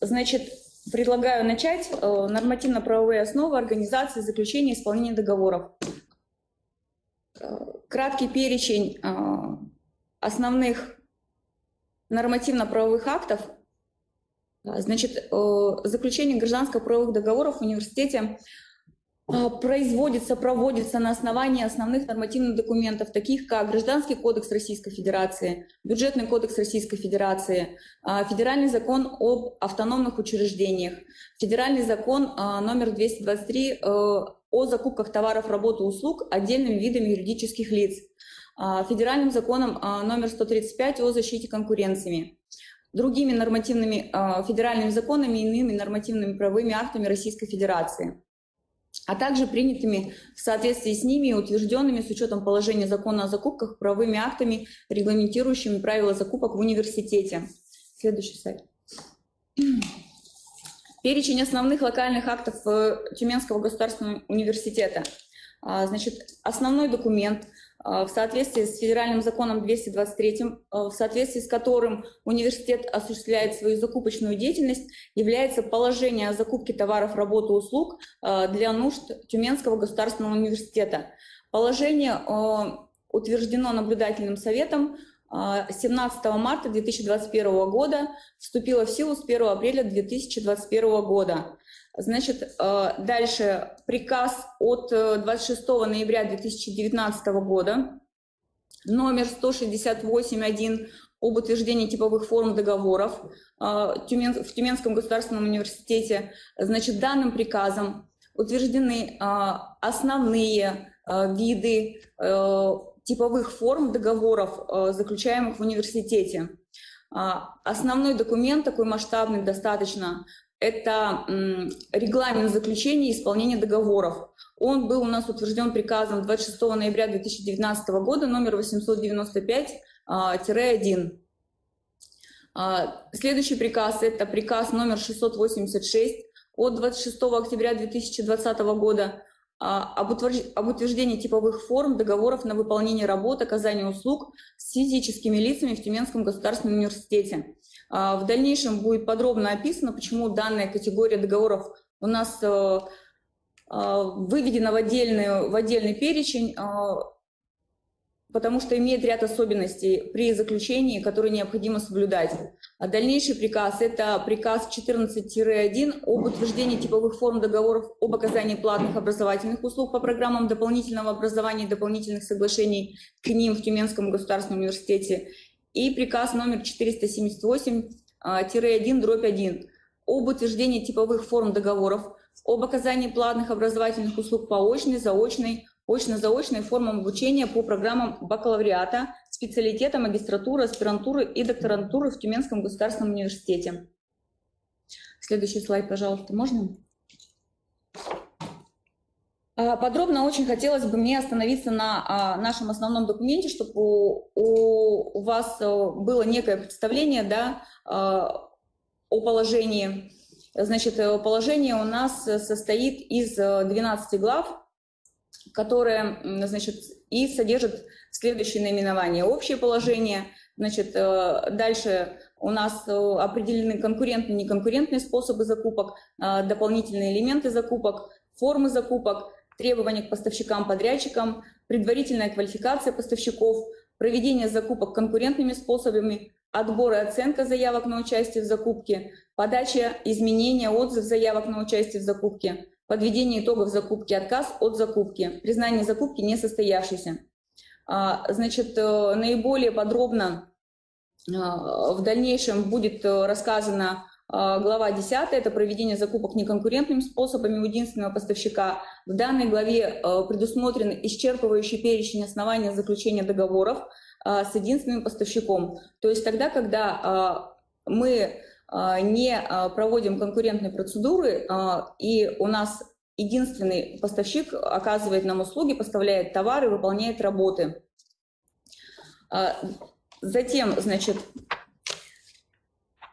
Значит, предлагаю начать э, нормативно-правовые основы организации заключения и исполнения договоров. Э, краткий перечень э, основных нормативно-правовых актов. Значит, заключение гражданско-правовых договоров в университете производится, проводится на основании основных нормативных документов, таких как Гражданский кодекс Российской Федерации, Бюджетный кодекс Российской Федерации, а, Федеральный закон об автономных учреждениях, Федеральный закон а, номер 223 э, о закупках товаров, работ и услуг отдельными видами юридических лиц, Федеральным законом номер 135 о защите конкуренции, другими нормативными федеральными законами и иными нормативными правовыми актами Российской Федерации а также принятыми в соответствии с ними и утвержденными с учетом положения закона о закупках правовыми актами, регламентирующими правила закупок в университете. Следующий слайд. Перечень основных локальных актов э, Тюменского государственного университета. А, значит, основной документ – в соответствии с федеральным законом 223, а, в соответствии с которым университет осуществляет свою закупочную деятельность, является положение о закупке товаров, работ и услуг а, для нужд Тюменского государственного университета. Положение утверждено наблюдательным советом 17 марта 2021 года, вступило в силу с 1 апреля 2021 года. Значит, э, дальше приказ от 26 э, ноября 2019 года, номер 168.1 об утверждении типовых форм договоров э, в Тюменском государственном университете. Значит, данным приказом утверждены основные виды типовых форм договоров, заключаемых в университете. Основной документ, такой масштабный достаточно, это регламент заключения и исполнения договоров. Он был у нас утвержден приказом 26 ноября 2019 года, номер 895-1. А, а, следующий приказ – это приказ номер 686 от 26 октября 2020 года а, об утверждении типовых форм договоров на выполнение работ, оказание услуг с физическими лицами в Тюменском государственном университете. А, в дальнейшем будет подробно описано, почему данная категория договоров у нас э, а, выведена в отдельный, в отдельный перечень, а, потому что имеет ряд особенностей при заключении, которые необходимо соблюдать. А дальнейший приказ – это приказ 14-1 об утверждении типовых форм договоров об оказании платных образовательных услуг по программам дополнительного образования и дополнительных соглашений к ним в Тюменском государственном университете и приказ номер 478-1-1 а, об утверждении типовых форм договоров, об оказании платных образовательных услуг по очной, заочной, очно-заочной формам обучения по программам бакалавриата, специалитета, магистратуры, аспирантуры и докторантуры в Тюменском государственном университете. Следующий слайд, пожалуйста, можно? А, подробно очень хотелось бы мне остановиться на а, нашем основном документе, чтобы у, вас э, было некое представление да, а, о положении. Значит, э, положение у нас состоит из 12 э, глав, которые значит, и содержат следующее наименование. Общее положение, значит, дальше у нас определены конкурентные и неконкурентные способы закупок, дополнительные элементы закупок, формы закупок, требования к поставщикам-подрядчикам, предварительная квалификация поставщиков, проведение закупок конкурентными способами, отбор и оценка заявок на участие в закупке, подача, изменения, отзыв заявок на участие в закупке, подведение итогов закупки, отказ от закупки, признание закупки несостоявшейся. А, значит, э, наиболее подробно а, в дальнейшем будет э, рассказано глава 10 – это проведение закупок неконкурентными способами у единственного поставщика. В данной главе э, предусмотрен исчерпывающий перечень оснований заключения договоров а, с единственным поставщиком. То есть тогда, когда а, мы не проводим конкурентные процедуры, и у нас единственный поставщик оказывает нам услуги, поставляет товары, выполняет работы. Затем, значит, а,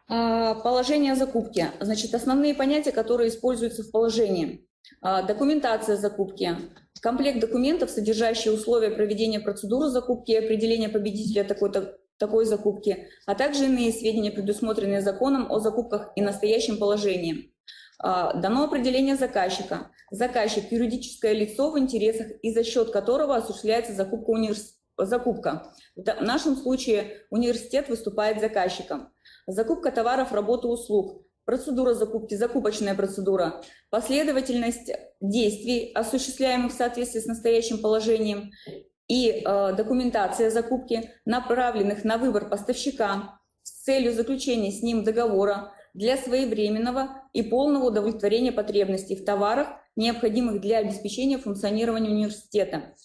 положение закупки. Значит, основные понятия, которые используются в положении. А, документация закупки. Комплект документов, содержащий условия проведения процедуры закупки и определения победителя такой-то такой закупки, а также иные сведения, предусмотренные законом о закупках и настоящем положении. А, дано определение заказчика. Заказчик – юридическое лицо, в интересах и за счет которого осуществляется закупка, универс... закупка. В нашем случае университет выступает заказчиком. Закупка товаров, работы, услуг. Процедура закупки, закупочная процедура. Последовательность действий, осуществляемых в соответствии с настоящим положением. И э, документация закупки, направленных на выбор поставщика с целью заключения с ним договора для своевременного и полного удовлетворения потребностей в товарах, необходимых для обеспечения функционирования университета.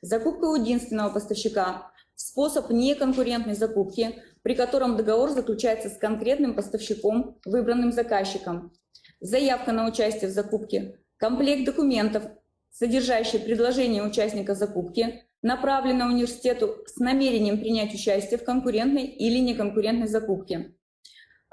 Закупка у единственного поставщика – способ неконкурентной закупки, при котором договор заключается с конкретным поставщиком, выбранным заказчиком. Заявка на участие в закупке, комплект документов, содержащий предложение участника закупки, направленный университету с намерением принять участие в конкурентной или неконкурентной закупке.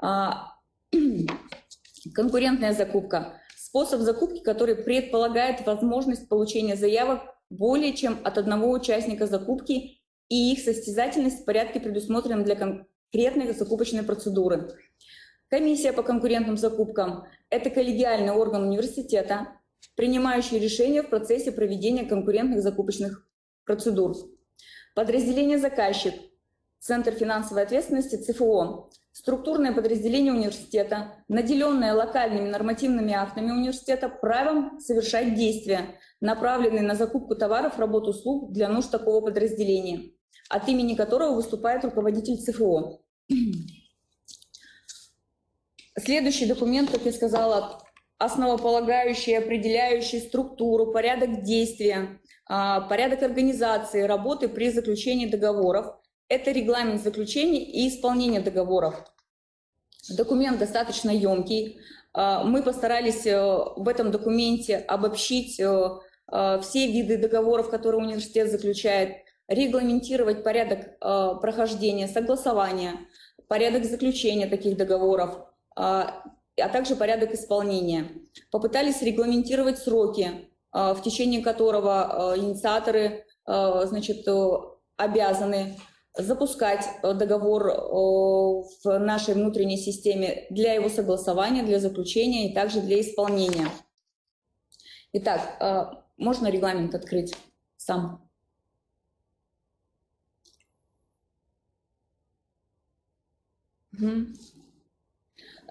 А, Конкурентная закупка – способ закупки, который предполагает возможность получения заявок более чем от одного участника закупки и их состязательность в порядке, предусмотренном для конкретной закупочной процедуры. Комиссия по конкурентным закупкам – это коллегиальный орган университета, принимающий решения в процессе проведения конкурентных закупочных процедур. Подразделение «Заказчик» – Центр финансовой ответственности ЦФО структурное подразделение университета, наделенное локальными нормативными актами университета, правом совершать действия, направленные на закупку товаров, работ, услуг для нужд такого подразделения, от имени которого выступает руководитель ЦФО. Следующий документ, как я сказала, основополагающий, определяющий структуру, порядок действия, а, порядок организации работы при заключении договоров, это регламент заключения и исполнения договоров. Документ достаточно емкий. А, мы постарались э, в этом документе обобщить э, э, все виды договоров, которые университет заключает, регламентировать порядок прохождения, согласования, порядок заключения таких договоров, а, а также порядок исполнения. Попытались регламентировать сроки, в течение которого инициаторы значит, обязаны запускать э, договор э, в нашей внутренней системе для его согласования, для заключения и также для исполнения. Итак, э, можно регламент открыть сам.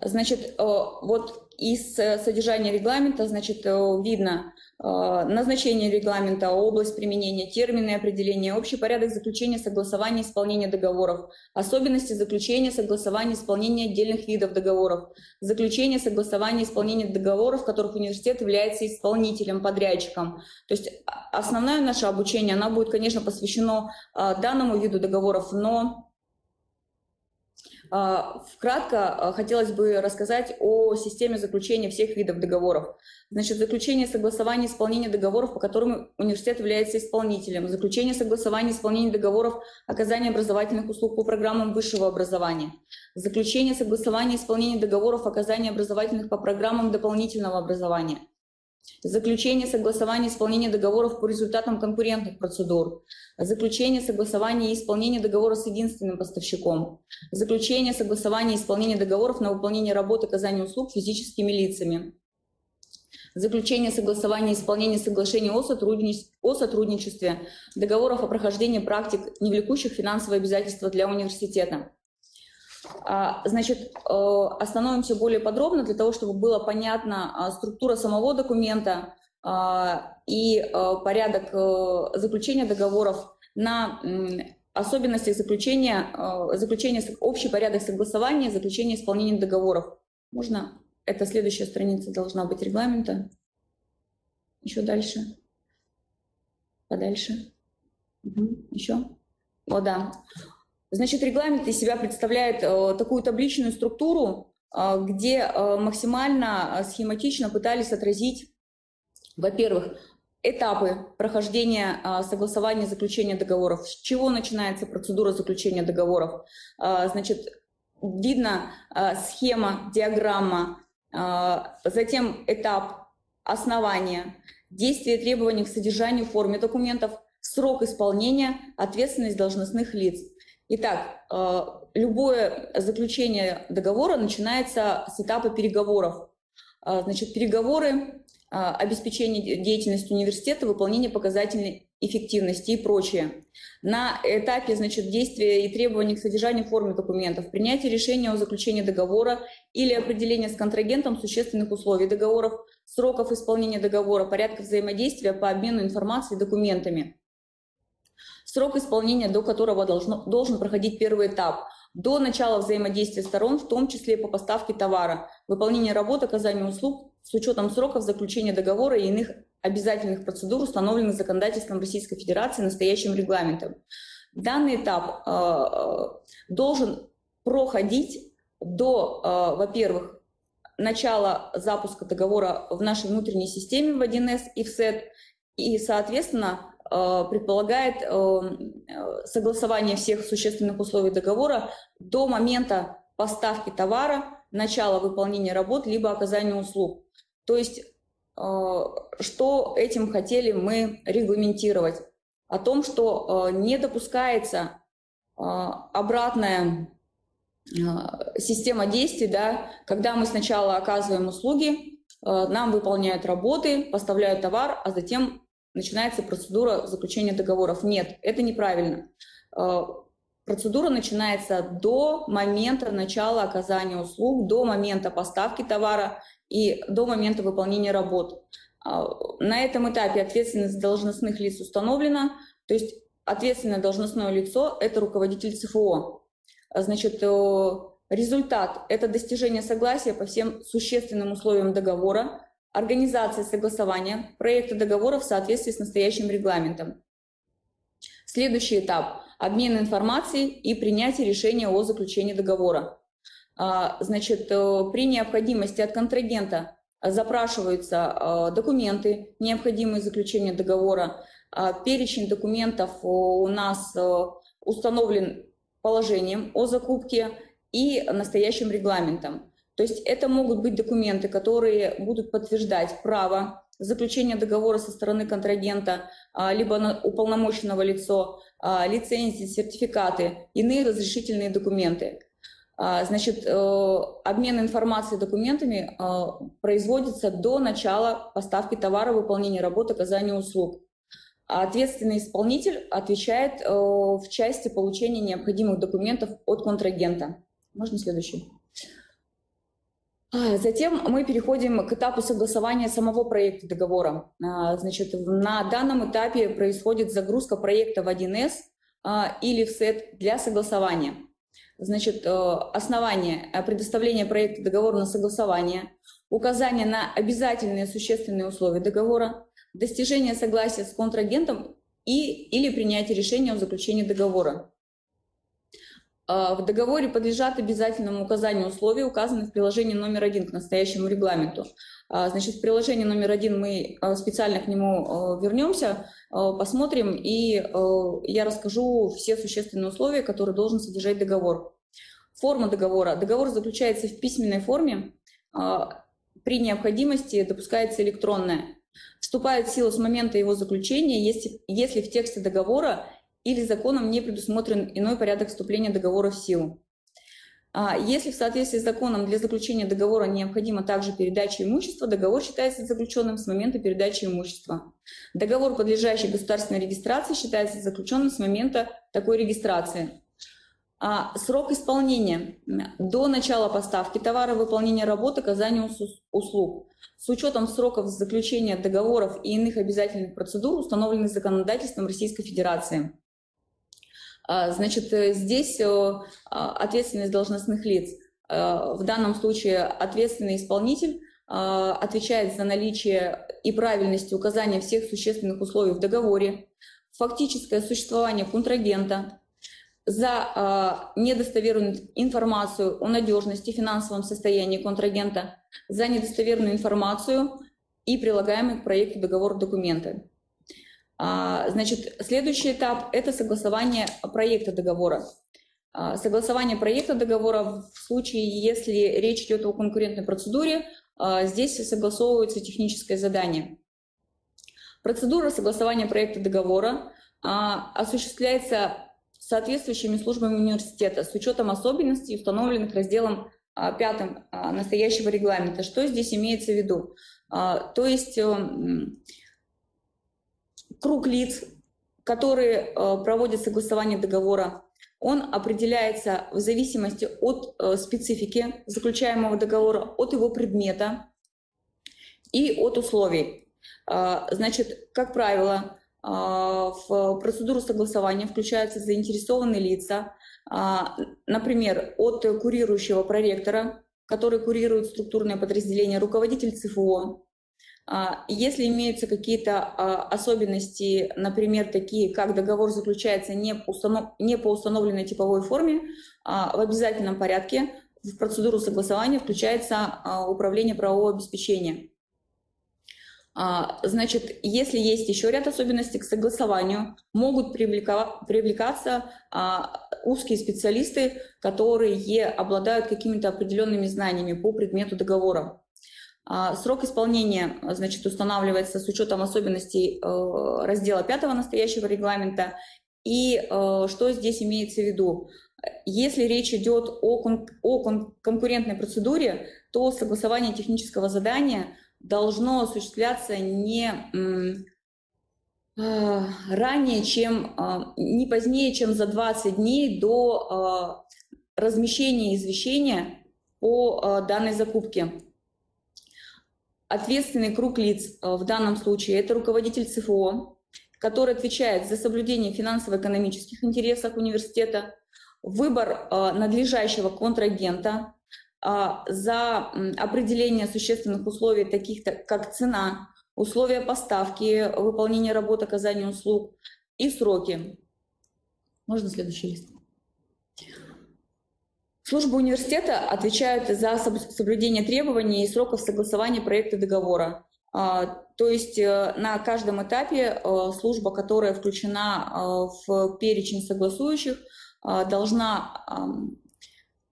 Значит, вот из содержания регламента, значит, видно, Э, назначение регламента, область применения, термины определения, общий порядок заключения, согласования, исполнения договоров, особенности заключения, согласования, исполнения отдельных видов договоров, заключение, согласование, исполнение договоров, в которых университет является исполнителем, подрядчиком. То есть а, основное наше обучение, оно будет, конечно, посвящено э, данному виду договоров, но вкратко а, хотелось бы рассказать о системе заключения всех видов договоров. Значит, заключение согласования исполнения договоров, по которым университет является исполнителем, заключение согласования исполнения договоров оказания образовательных услуг по программам высшего образования, заключение согласования исполнения договоров оказания образовательных по программам дополнительного образования, заключение согласования исполнения договоров по результатам конкурентных процедур, заключение согласования и исполнение договора с единственным поставщиком, заключение согласования и исполнение договоров на выполнение работы оказания услуг физическими лицами, заключение согласования и исполнение соглашений о, сотрудничестве, о сотрудничестве, договоров о прохождении практик, не влекущих финансовые обязательства для университета, значит, э, остановимся более подробно для того, чтобы было понятна а, структура самого документа а, и э, порядок э, заключения договоров на особенностях заключения, заключения, общий порядок согласования, заключения исполнения договоров. Можно? Это следующая страница должна быть регламента. Еще дальше. Подальше. Угу. Еще. О, да. Значит, регламент из себя представляет э, такую табличную структуру, э, где э, максимально схематично пытались отразить, во-первых, этапы прохождения согласования заключения договоров, с чего начинается процедура заключения договоров. Значит, видно схема, диаграмма, затем этап основания, действия и требования к содержанию, форме документов, срок исполнения, ответственность должностных лиц. Итак, э, любое заключение договора начинается с этапа переговоров. Э, значит, переговоры, обеспечение деятельности университета, выполнение показательной эффективности и прочее. На этапе значит, действия и требований к содержанию формы документов, принятие решения о заключении договора или определение с контрагентом существенных условий договоров, сроков исполнения договора, порядка взаимодействия по обмену информацией и документами. Срок исполнения, до которого должно, должен проходить первый этап, до начала взаимодействия сторон, в том числе по поставке товара, выполнение работ, оказание услуг с учетом сроков заключения договора и иных обязательных процедур, установленных законодательством Российской Федерации настоящим регламентом. Данный этап э, э должен проходить до, э, во-первых, начала запуска договора в нашей внутренней системе в 1С и в СЭТ, и, соответственно, предполагает э, э, согласование всех существенных условий договора до момента поставки товара, начала выполнения работ, либо оказания услуг. То есть Э, что этим хотели мы регламентировать? О том, что э, не допускается э, обратная система действий, да, когда мы сначала оказываем услуги, нам выполняют работы, поставляют товар, а затем начинается процедура заключения договоров. Нет, это неправильно. Процедура начинается до момента начала оказания услуг, до момента поставки товара и до момента выполнения работ. А, на этом этапе ответственность должностных лиц установлена, то есть ответственное должностное лицо – это руководитель ЦФО. Значит, э, результат – это достижение согласия по всем существенным условиям договора, организация согласования проекта договора в соответствии с настоящим регламентом. Следующий этап – обмен информацией и принятие решения о заключении договора. А, значит, э, при необходимости от контрагента запрашиваются а, документы, необходимые заключения договора. А, перечень документов у нас э, установлен положением о закупке и настоящим регламентом. То есть это могут быть документы, которые будут подтверждать право заключения договора со стороны контрагента, либо уполномоченного лицо, лицензии, сертификаты, иные разрешительные документы. А, значит, э, обмен информацией документами производится до начала поставки товара, выполнения работы, оказания услуг. ответственный исполнитель отвечает э, в части получения необходимых документов от контрагента. Можно следующий? А, затем мы переходим к этапу согласования самого проекта договора. А, значит, на данном этапе происходит загрузка проекта в 1С или в сет для согласования. Значит, э, основание э, предоставления проекта договора на согласование, указание на обязательные существенные условия договора, достижение согласия с контрагентом и, или принятие решения о заключении договора. Э, в договоре подлежат обязательному указанию условий, указанных в приложении номер один к настоящему регламенту. Значит, в приложении номер один мы специально к нему вернемся, посмотрим, и я расскажу все существенные условия, которые должен содержать договор. Форма договора. Договор заключается в письменной форме, а, при необходимости допускается электронная. Вступает в силу с момента его заключения, если, если в тексте договора или законом не предусмотрен иной порядок вступления договора в силу. А, если в соответствии с законом для заключения договора необходима также передача имущества, договор считается заключенным с момента передачи имущества. Договор, подлежащий государственной регистрации, считается заключенным с момента такой регистрации. А срок исполнения до начала поставки товара, выполнения работы, оказания услуг. С учетом сроков заключения договоров и иных обязательных процедур, установленных законодательством Российской Федерации. А, значит, э, здесь а, ответственность должностных лиц. Э, в данном случае ответственный исполнитель отвечает за наличие и правильность указания всех существенных условий в договоре, фактическое существование контрагента, за недостоверную информацию о надежности финансовом состоянии контрагента, за недостоверную информацию и прилагаемые к проекту договор документы. А, значит, следующий этап – это согласование проекта договора. А, согласование проекта договора в случае, если речь идет о конкурентной процедуре, а, здесь согласовывается техническое задание. Процедура согласования проекта договора осуществляется соответствующими службами университета с учетом особенностей, установленных разделом пятым настоящего регламента. Что здесь имеется в виду? То есть эм, круг лиц, которые проводят согласование договора, он определяется в зависимости от э, специфики заключаемого договора, от его предмета и от условий. Значит, как правило, в процедуру согласования включаются заинтересованные лица, а, например, от курирующего проректора, который курирует структурное подразделение, руководитель ЦФО. А, если имеются какие-то а, особенности, например, такие, как договор заключается не по, установ... не по установленной типовой форме, в обязательном порядке в процедуру согласования включается управление правового обеспечения. А, значит, если есть еще ряд особенностей к согласованию, могут привлекаться а, узкие специалисты, которые обладают какими-то определенными знаниями по предмету договора. А, срок исполнения значит, устанавливается с учетом особенностей э, раздела 5 настоящего регламента. И э, что здесь имеется в виду? Если речь идет о, кон конкурентной процедуре, то согласование технического задания – должно осуществляться не а, ранее, чем, а, не позднее, чем за 20 дней до а, размещения извещения по данной закупке. Ответственный круг лиц в данном случае – это руководитель ЦФО, который отвечает за соблюдение финансово-экономических интересов университета, выбор надлежащего контрагента, а, за определение существенных условий, таких как цена, условия поставки, выполнение работ, оказания услуг и сроки. Можно следующий лист? Службы университета отвечают за соблюдение требований и сроков согласования проекта договора. А, то есть э, на каждом этапе э, служба, которая включена э, в перечень согласующих, должна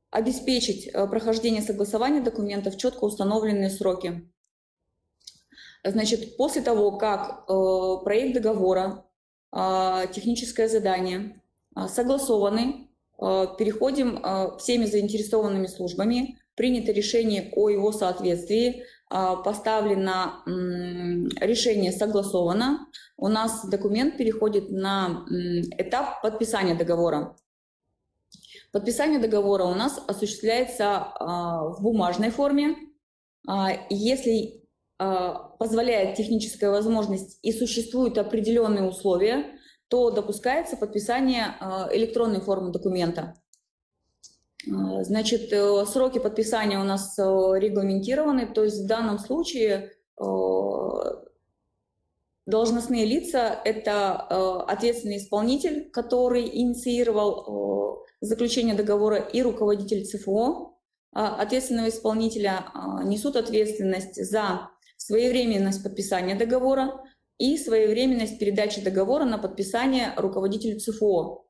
обеспечить прохождение согласования документов в четко установленные сроки. Значит, после того, как проект договора, э, техническое задание согласованы, переходим всеми заинтересованными службами, принято решение о его соответствии, поставлено решение согласовано, у нас документ переходит на этап подписания договора. Подписание договора у нас осуществляется в бумажной форме. Если позволяет техническая возможность и существуют определенные условия, то допускается подписание электронной формы документа. Значит, э, сроки подписания у нас э, регламентированы, то есть в данном случае э, должностные лица – это ответственный исполнитель, который инициировал заключения договора и руководитель ЦФО а, ответственного исполнителя несут ответственность за своевременность подписания договора и своевременность передачи договора на подписание руководителю ЦФО.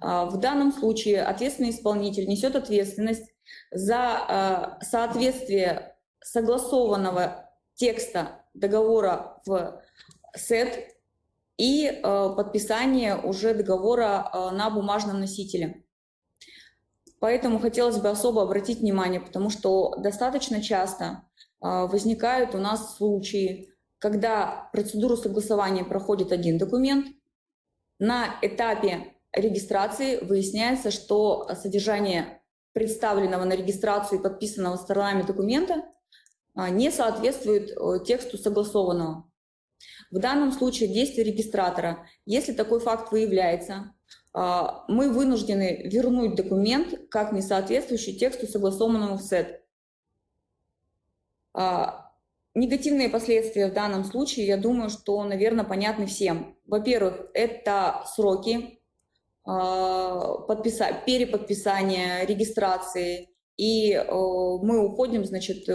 А, в данном случае ответственный исполнитель несет ответственность за соответствие согласованного текста договора в СЭТ и подписание уже договора на бумажном носителе. Поэтому хотелось бы особо обратить внимание, потому что достаточно часто а, возникают у нас случаи, когда процедуру согласования проходит один документ, на этапе регистрации выясняется, что содержание представленного на регистрацию и подписанного сторонами документа а, не соответствует э, тексту согласованного. В данном случае действие регистратора, если такой факт выявляется, а, мы вынуждены вернуть документ как не соответствующий тексту, согласованному в СЭД. А, негативные последствия в данном случае, я думаю, что, наверное, понятны всем. Во-первых, это сроки а, подписа... переподписания, регистрации, и мы уходим, значит, э,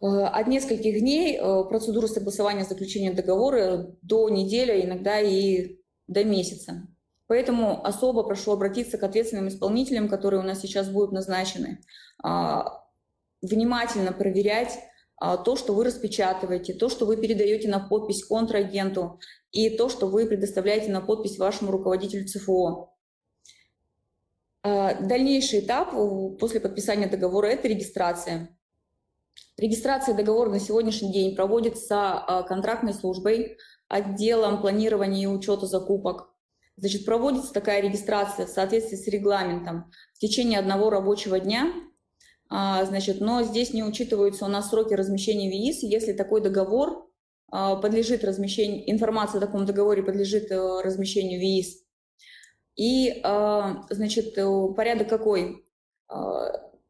от нескольких дней э, процедуры согласования заключения договора до недели, иногда и до месяца. Поэтому особо прошу обратиться к ответственным исполнителям, которые у нас сейчас будут назначены, а, внимательно проверять то, что вы распечатываете, то, что вы передаете на подпись контрагенту и то, что вы предоставляете на подпись вашему руководителю ЦФО. Дальнейший этап после подписания договора – это регистрация. Регистрация договора на сегодняшний день проводится контрактной службой, отделом планирования и учета закупок. Значит, проводится такая регистрация в соответствии с регламентом в течение одного рабочего дня – а, значит, но здесь не учитываются у нас сроки размещения ВИИС, если такой договор а, подлежит размещению, информация о таком договоре подлежит э, размещению ВИИС. И, а, значит, э, порядок какой?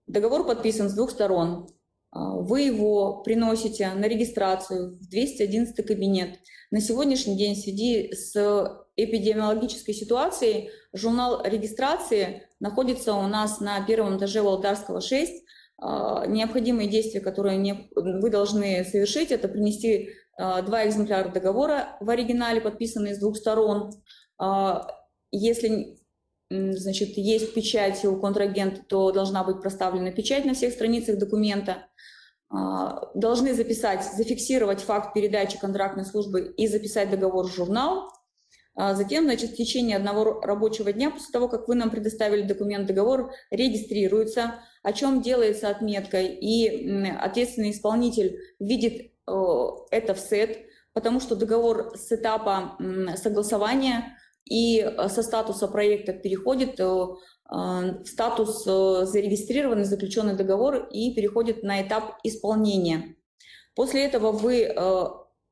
Договор подписан с двух сторон. Вы его приносите на регистрацию в 211 кабинет. На сегодняшний день в связи с эпидемиологической ситуацией журнал регистрации находится у нас на первом этаже Володарского 6. А, необходимые действия, которые не, вы должны совершить, это принести а, два экземпляра договора в оригинале, подписанные с двух сторон. А, если значит, есть печать у контрагента, то должна быть проставлена печать на всех страницах документа. Должны записать, зафиксировать факт передачи контрактной службы и записать договор в журнал. Затем, значит, в течение одного рабочего дня, после того, как вы нам предоставили документ, договор регистрируется, о чем делается отметка, и ответственный исполнитель видит э, это в сет, потому что договор с этапа согласования и э, со статуса проекта переходит э, в статус зарегистрированный заключенный договор и переходит на этап исполнения. После этого вы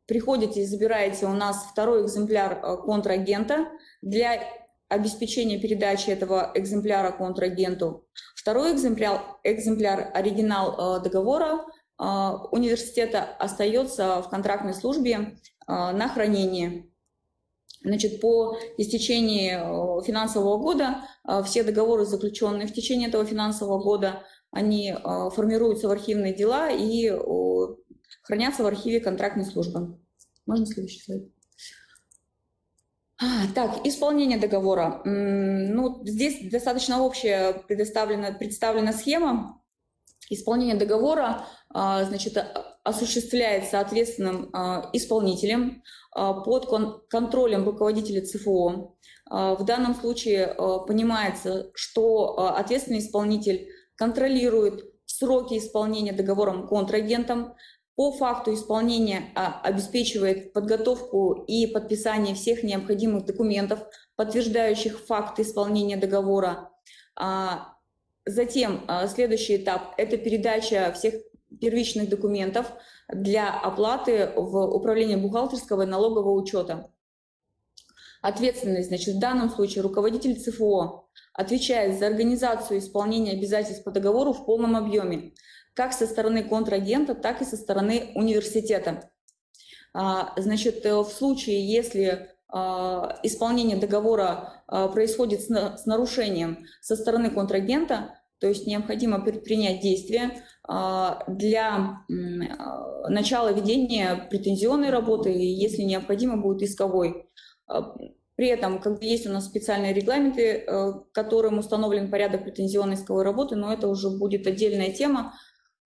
приходите и забираете у нас второй экземпляр контрагента для обеспечения передачи этого экземпляра контрагенту. Второй экземпляр, экземпляр оригинал э, договора э, университета остается в контрактной службе э, на хранение. Значит, по истечении финансового года все договоры, заключенные в течение этого финансового года, они формируются в архивные дела и хранятся в архиве контрактной службы. Можно следующий слайд? А, так, исполнение договора. Ну, здесь достаточно общая предоставлена, представлена схема. Исполнение договора а, значит, осуществляется ответственным а, исполнителем под контролем руководителя ЦФО. В данном случае понимается, что ответственный исполнитель контролирует сроки исполнения договором контрагентом, по факту исполнения а, обеспечивает подготовку и подписание всех необходимых документов, подтверждающих факт исполнения договора. А, затем а, следующий этап – это передача всех первичных документов для оплаты в управление бухгалтерского и налогового учета. Ответственность, значит, в данном случае руководитель ЦФО отвечает за организацию исполнения обязательств по договору в полном объеме как со стороны контрагента, так и со стороны университета. А, значит, э, в случае, если а, исполнение договора а, происходит с нарушением со стороны контрагента, то есть необходимо предпринять действия для начала ведения претензионной работы, если необходимо, будет исковой. При этом, когда есть у нас специальные регламенты, э, которым установлен порядок претензионной исковой работы, но это уже будет отдельная тема,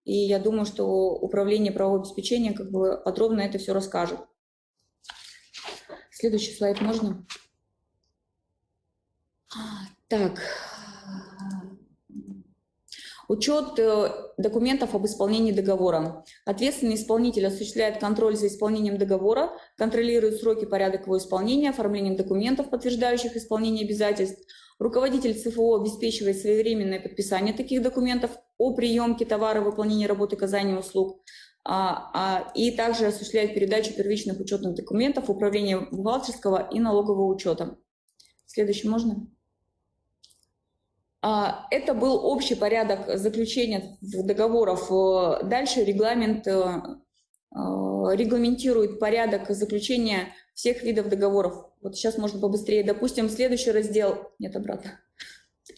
и я думаю, что управление правового обеспечения как бы подробно это все расскажет. Следующий слайд можно? Так. Учет э, документов об исполнении договора. Ответственный исполнитель осуществляет контроль за исполнением договора, контролирует сроки, порядок его исполнения, оформлением документов, подтверждающих исполнение обязательств, Руководитель ЦФО обеспечивает своевременное подписание таких документов о приемке товара, выполнении работы, оказании услуг, а, а, и также осуществляет передачу первичных учетных документов управления бухгалтерского и налогового учета. Следующий можно? А, это был общий порядок заключения договоров. Дальше регламент э, э, регламентирует порядок заключения всех видов договоров. Вот сейчас можно побыстрее. Допустим, следующий раздел... Нет, обратно.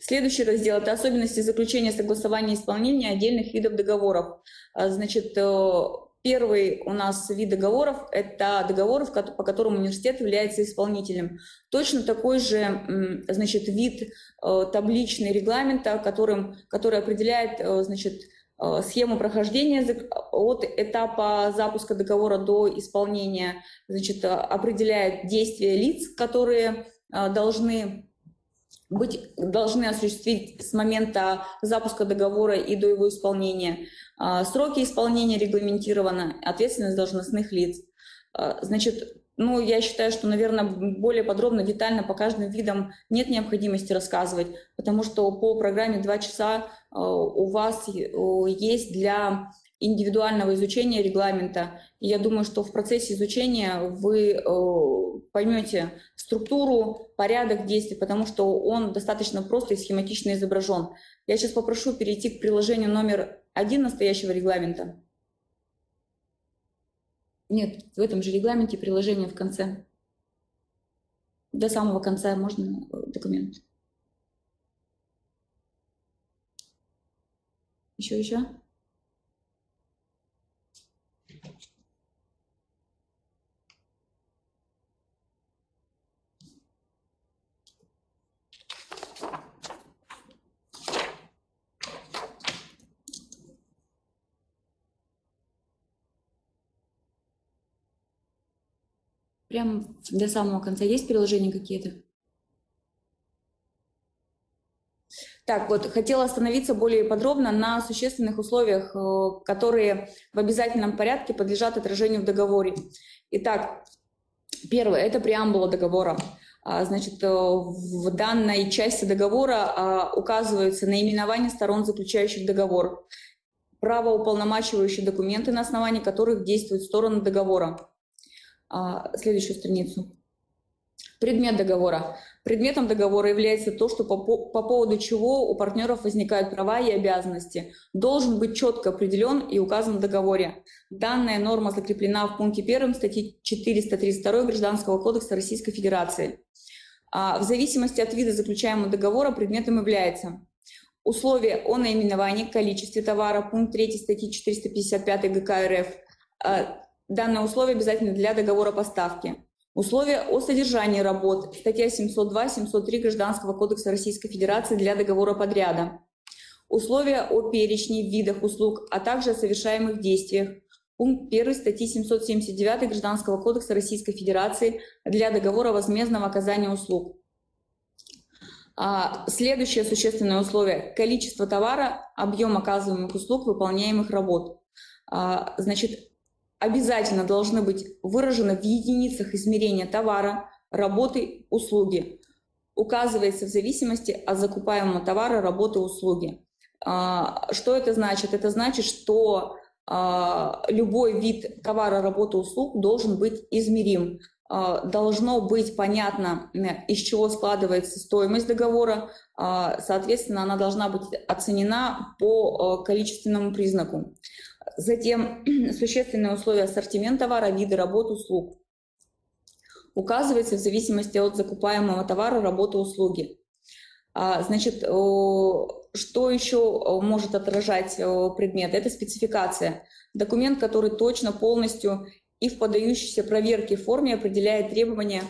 Следующий раздел – это особенности заключения, согласования и исполнения отдельных видов договоров. А, значит, э, первый у нас вид договоров – это договоры, по которым университет является исполнителем. Точно такой же значит, вид э, табличный регламента, которым, который определяет э, значит, схему прохождения от этапа запуска договора до исполнения, значит, определяет действия лиц, которые должны быть, должны осуществить с момента запуска договора и до его исполнения. Сроки исполнения регламентированы, ответственность должностных лиц. Значит, ну, я считаю, что, наверное, более подробно, детально по каждым видам нет необходимости рассказывать, потому что по программе «Два часа» э, у вас э, есть для индивидуального изучения регламента. И я думаю, что в процессе изучения вы э, поймете структуру, порядок действий, потому что он достаточно просто и схематично изображен. Я сейчас попрошу перейти к приложению номер один настоящего регламента. Нет, в этом же регламенте приложение в конце. До самого конца можно э, документ. Еще, еще. Прям до самого конца есть приложения какие-то? Так, вот, хотела остановиться более подробно на существенных условиях, э, которые в обязательном порядке подлежат отражению в договоре. Итак, первое – это преамбула договора. А, значит, э, в данной части договора а, указываются наименования сторон, заключающих договор, правоуполномачивающие документы, на основании которых действуют стороны договора, следующую страницу. Предмет договора. Предметом договора является то, что по, по поводу чего у партнеров возникают права и обязанности. Должен быть четко определен и указан в договоре. Данная норма закреплена в пункте 1 статьи 432 Гражданского кодекса Российской Федерации. А, в зависимости от вида заключаемого договора предметом является условия о наименовании, количестве товара, пункт 3 статьи 455 ГК РФ, а, Данное условие обязательно для договора поставки. Условия о содержании работ. Статья 702-703 Гражданского кодекса Российской Федерации для договора подряда. Условия о перечне, видах услуг, а также о совершаемых действиях. Пункт 1 статьи 779 Гражданского кодекса Российской Федерации для договора возмездного оказания услуг. А, следующее существенное условие – количество товара, объем оказываемых услуг, выполняемых работ. А, значит, обязательно должны быть выражены в единицах измерения товара, работы, услуги. Указывается в зависимости от закупаемого товара, работы, услуги. А, что это значит? Это значит, что а, любой вид товара, работы, услуг должен быть измерим. А, должно быть понятно, из чего складывается стоимость договора, соответственно, она должна быть оценена по количественному признаку. Затем существенные условия ассортимента товара, виды работ, услуг. Указывается в зависимости от закупаемого товара, работы, услуги. А, значит, что еще может отражать предмет? Это спецификация. Документ, который точно, полностью и в подающейся проверке форме определяет требования,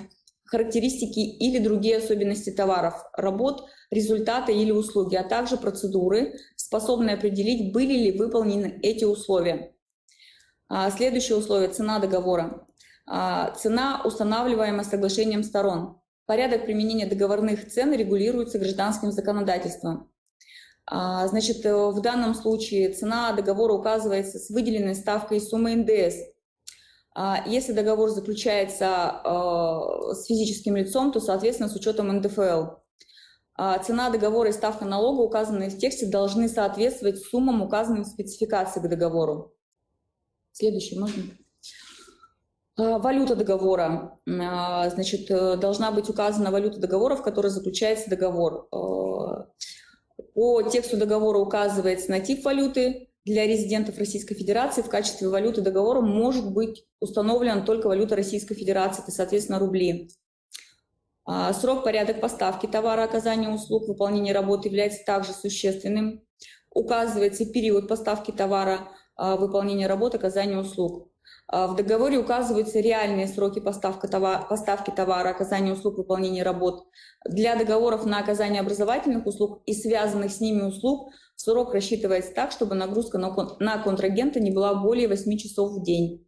характеристики или другие особенности товаров, работ, результаты или услуги, а также процедуры, способные определить, были ли выполнены эти условия. А, следующее условие – цена договора. А, цена, устанавливаемая соглашением сторон. Порядок применения договорных цен регулируется гражданским законодательством. А, значит, э, в данном случае цена договора указывается с выделенной ставкой суммы НДС. Если договор заключается э, с физическим лицом, то, соответственно, с учетом НДФЛ. А, цена договора и ставка налога, указанные в тексте, должны соответствовать суммам, указанным в спецификации к договору. Следующий можно? А, валюта договора. А, значит, э, должна быть указана валюта договора, в которой заключается договор. По тексту договора указывается на тип валюты. Для резидентов Российской Федерации в качестве валюты договора может быть установлена только валюта Российской Федерации, это, соответственно, рубли. А, срок, порядок поставки товара, оказания услуг, выполнения работы является также существенным. Указывается период поставки товара, а, выполнения работы, оказания услуг. А, в договоре указываются реальные сроки поставки товара, оказания услуг, выполнения работ. Для договоров на оказание образовательных услуг и связанных с ними услуг срок рассчитывается так, чтобы нагрузка на контрагента не была более 8 часов в день.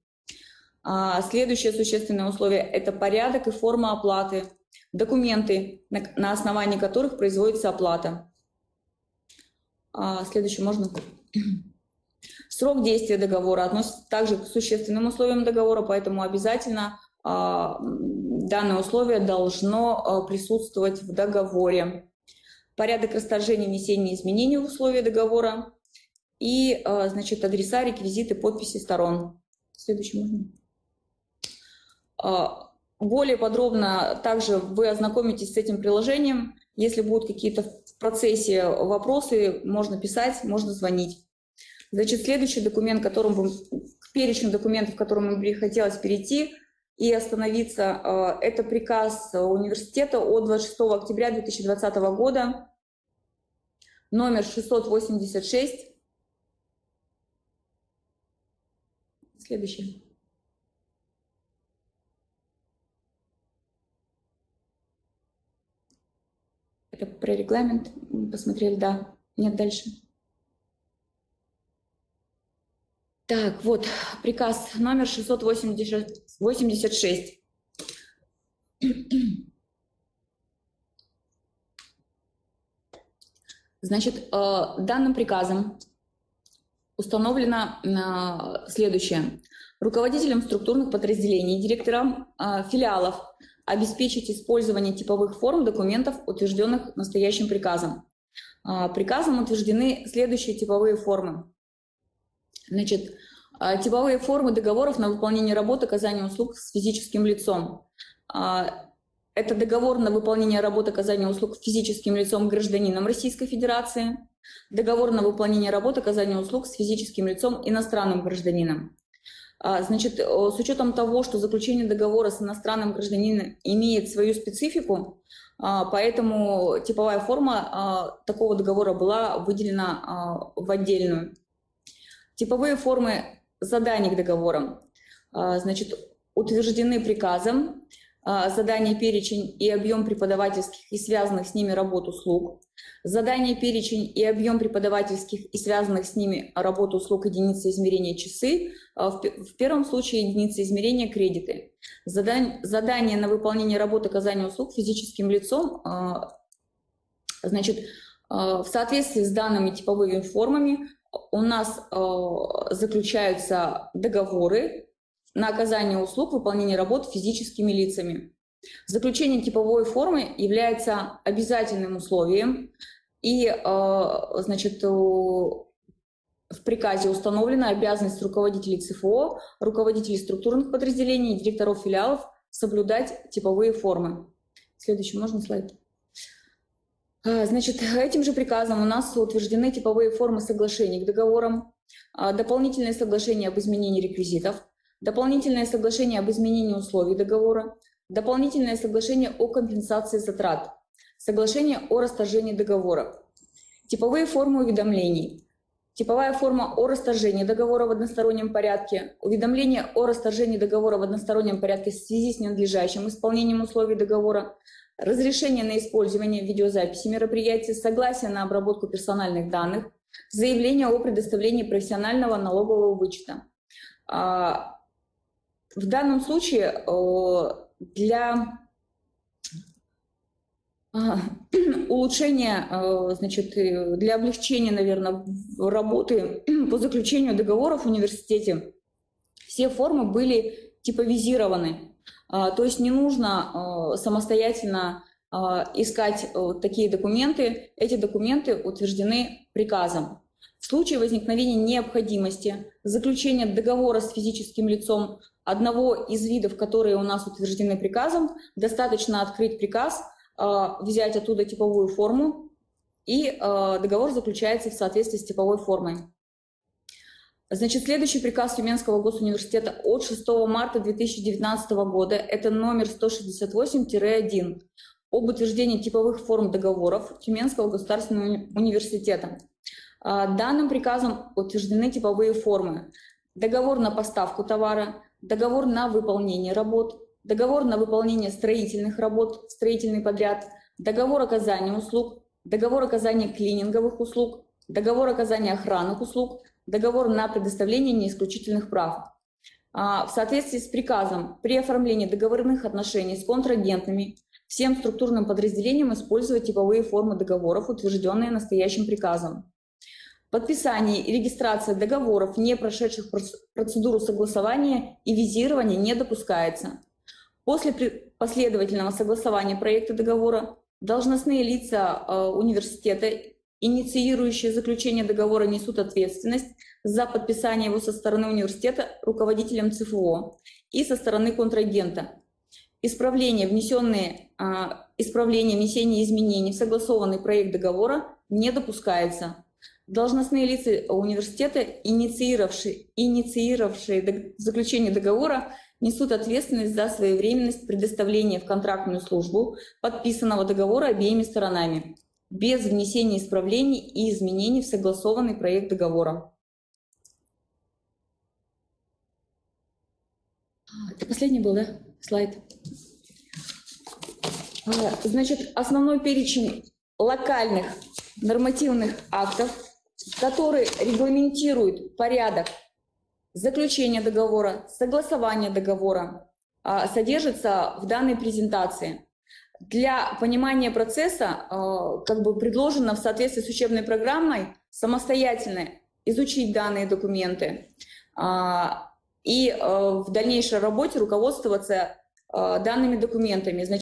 Следующее существенное условие – это порядок и форма оплаты, документы, на основании которых производится оплата. А, следующее можно? Срок действия договора относится также к существенным условиям договора, поэтому обязательно а, данное условие должно а, присутствовать в договоре. Порядок расторжения внесения изменений в условия договора и значит, адреса, реквизиты, подписи сторон. Следующий можно. Более подробно также вы ознакомитесь с этим приложением. Если будут какие-то в процессе вопросы, можно писать, можно звонить. Значит, следующий документ, которым вы, к перечню документов, к которым бы хотелось перейти и остановиться, э, это приказ университета от 26 октября 2020 года, номер 686. Следующий. Про регламент посмотрели, да. Нет, дальше. Так, вот, приказ номер 686. Значит, э, данным приказом установлено э, следующее. Руководителям структурных подразделений, директорам э, филиалов обеспечить использование типовых форм документов, утвержденных настоящим приказом. Приказом утверждены следующие типовые формы. Значит, а, типовые формы договоров на выполнение работ, оказания услуг с физическим лицом. А, это договор на выполнение работ, оказания услуг физическим лицом гражданином Российской Федерации, договор на выполнение работ, оказания услуг с физическим лицом иностранным гражданином. А, значит, с учетом того, что заключение договора с иностранным гражданином имеет свою специфику, поэтому типовая форма такого договора была выделена в отдельную. Типовые формы заданий к договорам а, значит, утверждены приказом, а, задание, перечень и объем преподавательских и связанных с ними работ услуг, задание, перечень и объем преподавательских и связанных с ними работ услуг единицы измерения часы, а, в первом случае единицы измерения кредиты. Задание, на выполнение работ оказания услуг физическим лицом значит, в соответствии с данными типовыми формами у нас заключаются договоры на оказание услуг, выполнение работ физическими лицами. Заключение типовой формы является обязательным условием, и э, значит, в приказе установлена обязанность руководителей ЦФО, руководителей структурных подразделений, директоров филиалов соблюдать типовые формы. Следующий, можно слайд? А, значит, этим же приказом у нас утверждены типовые формы соглашений к договорам, а, дополнительное соглашение об изменении реквизитов, дополнительное соглашение об изменении условий договора, дополнительное соглашение о компенсации затрат, соглашение о расторжении договора, типовые формы уведомлений, типовая форма о расторжении договора в одностороннем порядке, уведомление о расторжении договора в одностороннем порядке в связи с ненадлежащим исполнением условий договора, разрешение на использование видеозаписи мероприятия, согласие на обработку персональных данных, заявление о предоставлении профессионального налогового вычета. В данном случае для а, улучшения, значит, для облегчения, наверное, работы по заключению договоров в университете все формы были типовизированы. А, то есть не нужно самостоятельно искать такие документы. Эти документы утверждены приказом. В случае возникновения необходимости заключения договора с физическим лицом одного из видов, которые у нас утверждены приказом, достаточно открыть приказ, взять оттуда типовую форму, и договор заключается в соответствии с типовой формой. Значит, следующий приказ Тюменского госуниверситета от 6 марта 2019 года, это номер 168-1, об утверждении типовых форм договоров Тюменского государственного университета. А, данным приказом утверждены типовые формы. Договор на поставку товара, договор на выполнение работ, договор на выполнение строительных работ, строительный подряд, договор оказания услуг, договор оказания клининговых услуг, договор оказания охранных услуг, договор на предоставление неисключительных прав. А, в соответствии с приказом при оформлении договорных отношений с контрагентами всем структурным подразделениям использовать типовые формы договоров, утвержденные настоящим приказом. Подписание и регистрация договоров, не прошедших процедуру согласования и визирования, не допускается. После последовательного согласования проекта договора должностные лица э, университета, инициирующие заключение договора, несут ответственность за подписание его со стороны университета руководителем ЦФО и со стороны контрагента. Исправления, внесенные, э, исправления, внесение изменений в согласованный проект договора не допускается. Должностные лица университета, инициировавшие, инициировавшие заключение договора, несут ответственность за своевременность предоставления в контрактную службу подписанного договора обеими сторонами, без внесения исправлений и изменений в согласованный проект договора. Это последний был, да, слайд? А, значит, основной перечень локальных нормативных актов, которые регламентируют порядок заключения договора, согласования договора, а, содержится в данной презентации. Для понимания процесса а, как бы предложено в соответствии с учебной программой самостоятельно изучить данные документы а, и в дальнейшей работе руководствоваться данными документами.